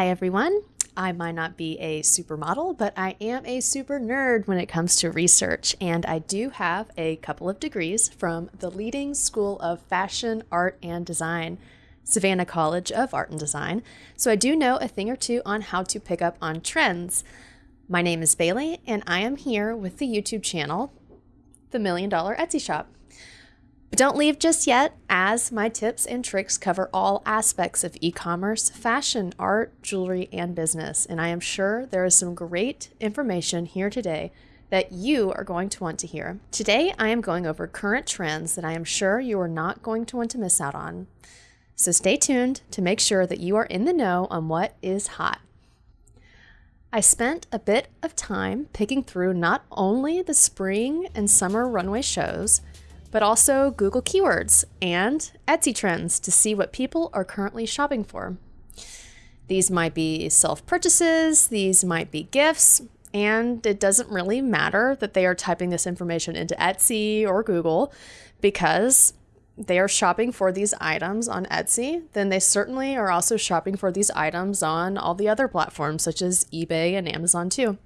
Hi, everyone. I might not be a supermodel, but I am a super nerd when it comes to research, and I do have a couple of degrees from the leading school of fashion, art, and design, Savannah College of Art and Design, so I do know a thing or two on how to pick up on trends. My name is Bailey, and I am here with the YouTube channel, The Million Dollar Etsy Shop. But don't leave just yet, as my tips and tricks cover all aspects of e commerce, fashion, art, jewelry, and business. And I am sure there is some great information here today that you are going to want to hear. Today, I am going over current trends that I am sure you are not going to want to miss out on. So stay tuned to make sure that you are in the know on what is hot. I spent a bit of time picking through not only the spring and summer runway shows, but also Google keywords and Etsy trends to see what people are currently shopping for. These might be self purchases, these might be gifts, and it doesn't really matter that they are typing this information into Etsy or Google because they are shopping for these items on Etsy, then they certainly are also shopping for these items on all the other platforms such as eBay and Amazon too.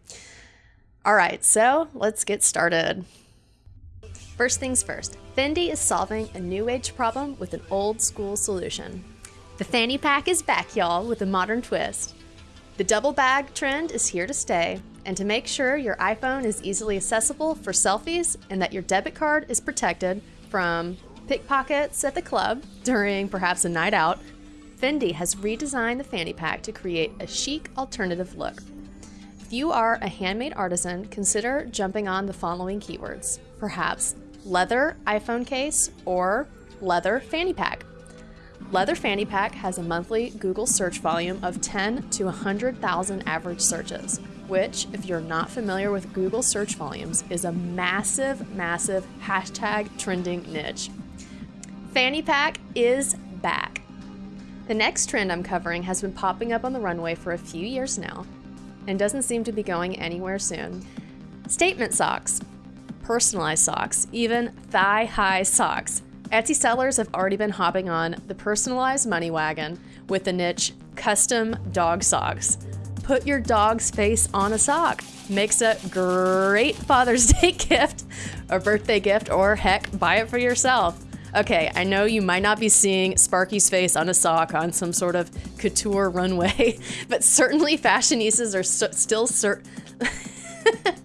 All right, so let's get started. First things first, Fendi is solving a new age problem with an old school solution. The fanny pack is back, y'all, with a modern twist. The double bag trend is here to stay, and to make sure your iPhone is easily accessible for selfies and that your debit card is protected from pickpockets at the club during perhaps a night out, Fendi has redesigned the fanny pack to create a chic alternative look. If you are a handmade artisan, consider jumping on the following keywords. Perhaps leather iPhone case, or leather fanny pack. Leather Fanny Pack has a monthly Google search volume of 10 to 100,000 average searches, which, if you're not familiar with Google search volumes, is a massive, massive hashtag trending niche. Fanny Pack is back. The next trend I'm covering has been popping up on the runway for a few years now and doesn't seem to be going anywhere soon. Statement socks personalized socks, even thigh high socks. Etsy sellers have already been hopping on the personalized money wagon with the niche custom dog socks. Put your dog's face on a sock. Makes a great Father's Day gift, a birthday gift, or heck, buy it for yourself. Okay, I know you might not be seeing Sparky's face on a sock on some sort of couture runway, but certainly fashionistas are so, still certain.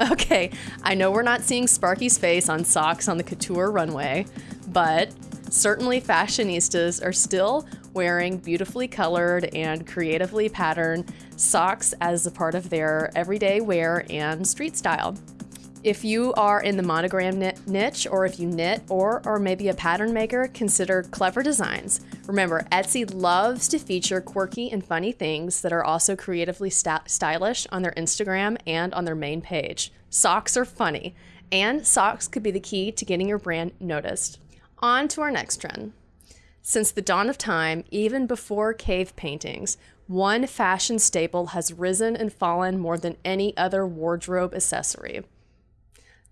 Okay, I know we're not seeing Sparky's face on socks on the couture runway, but certainly fashionistas are still wearing beautifully colored and creatively patterned socks as a part of their everyday wear and street style. If you are in the monogram niche, or if you knit, or or maybe a pattern maker, consider clever designs. Remember, Etsy loves to feature quirky and funny things that are also creatively st stylish on their Instagram and on their main page. Socks are funny, and socks could be the key to getting your brand noticed. On to our next trend. Since the dawn of time, even before cave paintings, one fashion staple has risen and fallen more than any other wardrobe accessory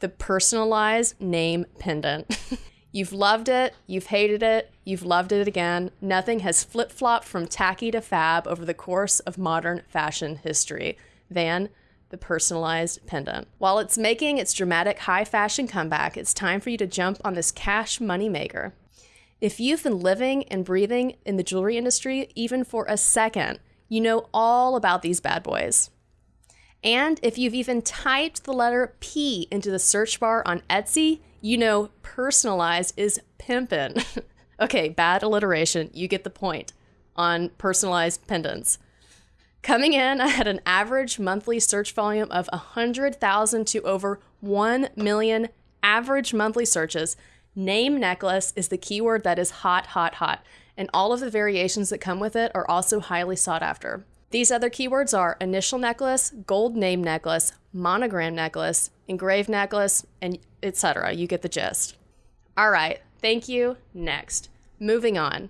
the personalized name pendant. you've loved it, you've hated it, you've loved it again. Nothing has flip flopped from tacky to fab over the course of modern fashion history than the personalized pendant. While it's making its dramatic high fashion comeback, it's time for you to jump on this cash moneymaker. If you've been living and breathing in the jewelry industry even for a second, you know all about these bad boys. And if you've even typed the letter P into the search bar on Etsy, you know personalized is pimpin'. okay, bad alliteration. You get the point on personalized pendants. Coming in I had an average monthly search volume of 100,000 to over 1 million average monthly searches, name necklace is the keyword that is hot, hot, hot. And all of the variations that come with it are also highly sought after. These other keywords are initial necklace, gold name necklace, monogram necklace, engraved necklace, and etc. You get the gist. All right, thank you. Next, moving on.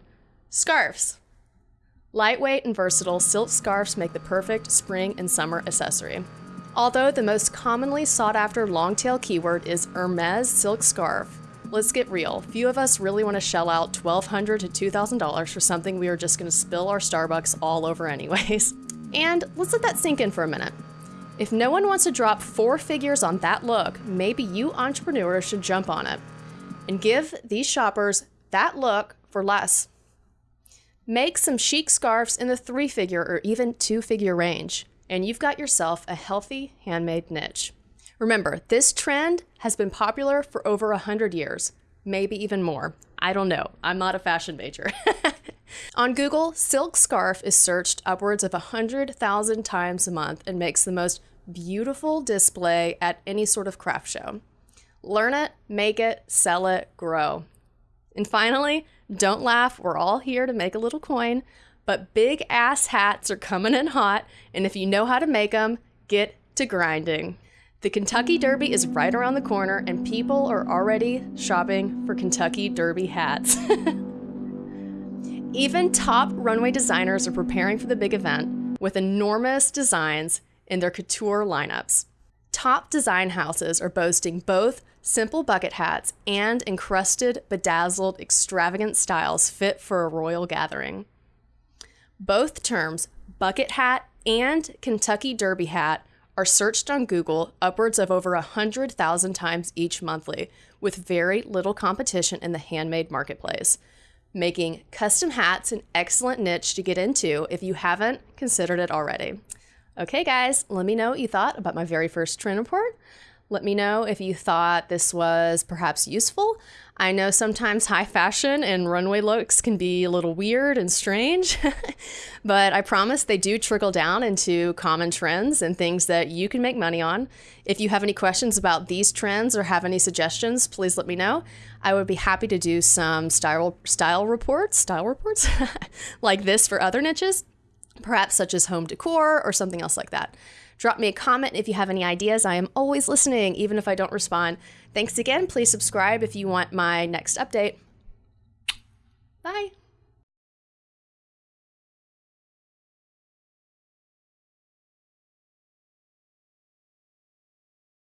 Scarves. Lightweight and versatile silk scarves make the perfect spring and summer accessory. Although the most commonly sought after long tail keyword is Hermes silk scarf, let's get real. Few of us really want to shell out 1,200 to $2,000 for something we are just going to spill our Starbucks all over, anyways. And let's let that sink in for a minute. If no one wants to drop four figures on that look, maybe you entrepreneurs should jump on it and give these shoppers that look for less. Make some chic scarves in the three figure or even two figure range, and you've got yourself a healthy handmade niche. Remember, this trend has been popular for over 100 years, maybe even more. I don't know. I'm not a fashion major. On Google, silk scarf is searched upwards of 100,000 times a month and makes the most beautiful display at any sort of craft show. Learn it, make it, sell it, grow. And finally, don't laugh, we're all here to make a little coin, but big ass hats are coming in hot, and if you know how to make them, get to grinding. The Kentucky Derby is right around the corner, and people are already shopping for Kentucky Derby hats. Even top runway designers are preparing for the big event with enormous designs in their couture lineups. Top design houses are boasting both simple bucket hats and encrusted, bedazzled, extravagant styles fit for a royal gathering. Both terms, bucket hat and Kentucky Derby hat, are searched on Google upwards of over 100,000 times each monthly, with very little competition in the handmade marketplace, making custom hats an excellent niche to get into if you haven't considered it already. Okay, guys, let me know what you thought about my very first trend report. Let me know if you thought this was perhaps useful. I know sometimes high fashion and runway looks can be a little weird and strange, but I promise they do trickle down into common trends and things that you can make money on. If you have any questions about these trends or have any suggestions, please let me know. I would be happy to do some style style reports, style reports like this for other niches, perhaps such as home decor or something else like that. Drop me a comment if you have any ideas. I am always listening, even if I don't respond. Thanks again. Please subscribe if you want my next update. Bye.